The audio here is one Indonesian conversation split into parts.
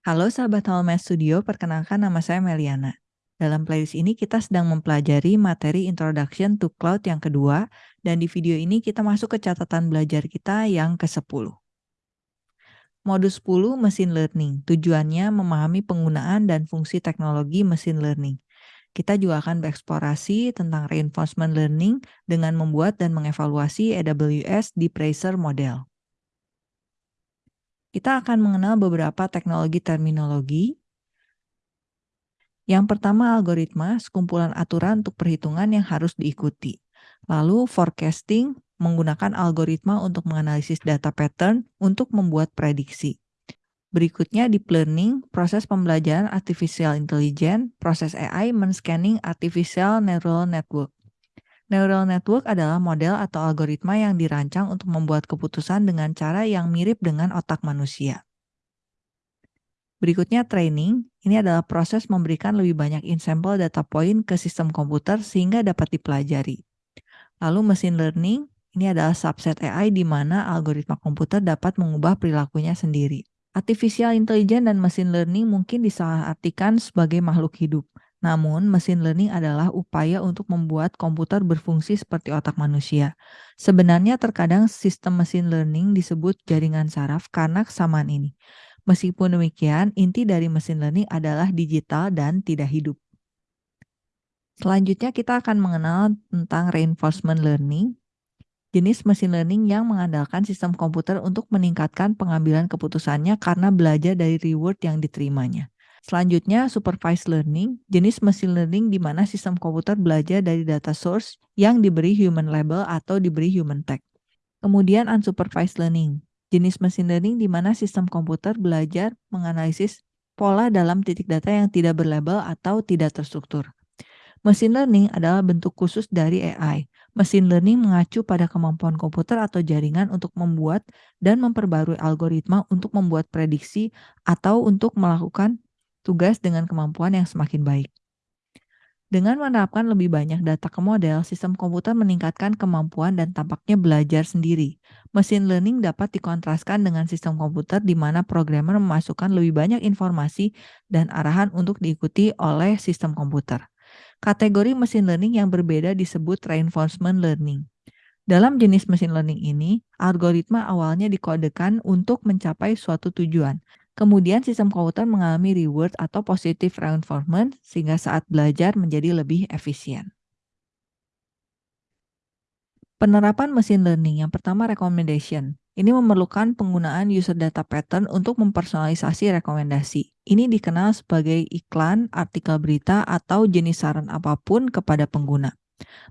Halo sahabat Halomed Studio, perkenalkan nama saya Meliana. Dalam playlist ini kita sedang mempelajari materi Introduction to Cloud yang kedua, dan di video ini kita masuk ke catatan belajar kita yang ke-10. Modus 10 Machine Learning, tujuannya memahami penggunaan dan fungsi teknologi machine learning. Kita juga akan bereksplorasi tentang reinforcement learning dengan membuat dan mengevaluasi AWS Tracer Model. Kita akan mengenal beberapa teknologi terminologi. Yang pertama algoritma, sekumpulan aturan untuk perhitungan yang harus diikuti. Lalu forecasting, menggunakan algoritma untuk menganalisis data pattern untuk membuat prediksi. Berikutnya deep learning, proses pembelajaran artificial intelligence, proses AI men-scanning artificial neural network. Neural network adalah model atau algoritma yang dirancang untuk membuat keputusan dengan cara yang mirip dengan otak manusia. Berikutnya training, ini adalah proses memberikan lebih banyak in-sample data point ke sistem komputer sehingga dapat dipelajari. Lalu machine learning, ini adalah subset AI di mana algoritma komputer dapat mengubah perilakunya sendiri. Artificial intelligence dan machine learning mungkin disalahartikan sebagai makhluk hidup. Namun, machine learning adalah upaya untuk membuat komputer berfungsi seperti otak manusia. Sebenarnya terkadang sistem machine learning disebut jaringan saraf karena kesamaan ini. Meskipun demikian, inti dari machine learning adalah digital dan tidak hidup. Selanjutnya kita akan mengenal tentang reinforcement learning, jenis machine learning yang mengandalkan sistem komputer untuk meningkatkan pengambilan keputusannya karena belajar dari reward yang diterimanya. Selanjutnya, supervised learning, jenis machine learning di mana sistem komputer belajar dari data source yang diberi human label atau diberi human tag. Kemudian unsupervised learning, jenis machine learning di mana sistem komputer belajar menganalisis pola dalam titik data yang tidak berlabel atau tidak terstruktur. Machine learning adalah bentuk khusus dari AI. Machine learning mengacu pada kemampuan komputer atau jaringan untuk membuat dan memperbarui algoritma untuk membuat prediksi atau untuk melakukan tugas dengan kemampuan yang semakin baik. Dengan menerapkan lebih banyak data ke model, sistem komputer meningkatkan kemampuan dan tampaknya belajar sendiri. Machine learning dapat dikontraskan dengan sistem komputer di mana programmer memasukkan lebih banyak informasi dan arahan untuk diikuti oleh sistem komputer. Kategori machine learning yang berbeda disebut reinforcement learning. Dalam jenis machine learning ini, algoritma awalnya dikodekan untuk mencapai suatu tujuan, Kemudian sistem komputer mengalami reward atau positive reinforcement sehingga saat belajar menjadi lebih efisien. Penerapan machine learning yang pertama recommendation. Ini memerlukan penggunaan user data pattern untuk mempersonalisasi rekomendasi. Ini dikenal sebagai iklan, artikel berita, atau jenis saran apa pun kepada pengguna.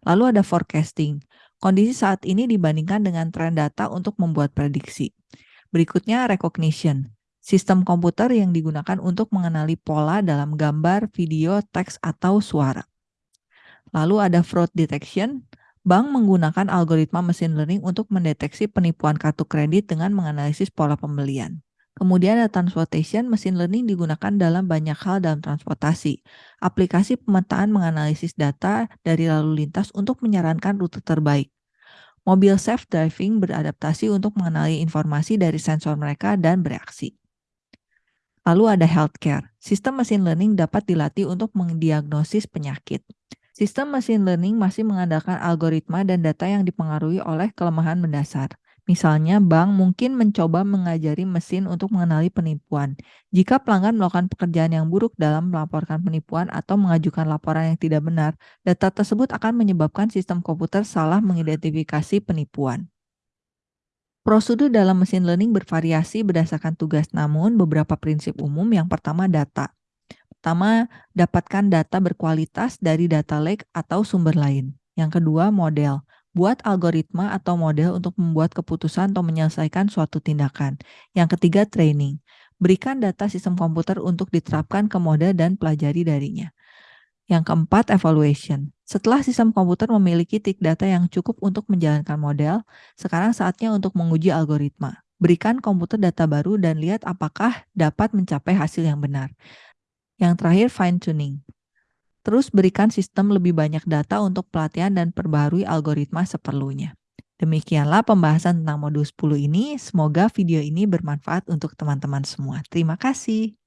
Lalu ada forecasting. Kondisi saat ini dibandingkan dengan tren data untuk membuat prediksi. Berikutnya recognition sistem komputer yang digunakan untuk mengenali pola dalam gambar, video, teks, atau suara. Lalu ada fraud detection. Bank menggunakan algoritma machine learning untuk mendeteksi penipuan kartu kredit dengan menganalisis pola pembelian. Kemudian ada transportation, machine learning digunakan dalam banyak hal dalam transportasi. Aplikasi pemetaan menganalisis data dari lalu lintas untuk menyarankan rute terbaik. Mobil self-driving beradaptasi untuk mengenali informasi dari sensor mereka dan bereaksi. Lalu ada healthcare. Sistem machine learning dapat dilatih untuk mendiagnosis penyakit. Sistem machine learning masih mengandalkan algoritma dan data yang dipengaruhi oleh kelemahan mendasar. Misalnya, bank mungkin mencoba mengajari mesin untuk mengenali penipuan. Jika pelanggan melakukan pekerjaan yang buruk dalam melaporkan penipuan atau mengajukan laporan yang tidak benar, data tersebut akan menyebabkan sistem komputer salah mengidentifikasi penipuan. Prosedur dalam mesin learning bervariasi berdasarkan tugas, namun beberapa prinsip umum yang pertama data. Pertama, dapatkan data berkualitas dari data lake atau sumber lain. Yang kedua, model. Buat algoritma atau model untuk membuat keputusan atau menyelesaikan suatu tindakan. Yang ketiga, training. Berikan data sistem komputer untuk diterapkan ke model dan pelajari darinya. Yang keempat, evaluation. Setelah sistem komputer memiliki tick data yang cukup untuk menjalankan model, sekarang saatnya untuk menguji algoritma. Berikan komputer data baru dan lihat apakah dapat mencapai hasil yang benar. Yang terakhir, fine-tuning. Terus berikan sistem lebih banyak data untuk pelatihan dan perbaharui algoritma seperlunya. Demikianlah pembahasan tentang modul 10 ini. Semoga video ini bermanfaat untuk teman-teman semua. Terima kasih.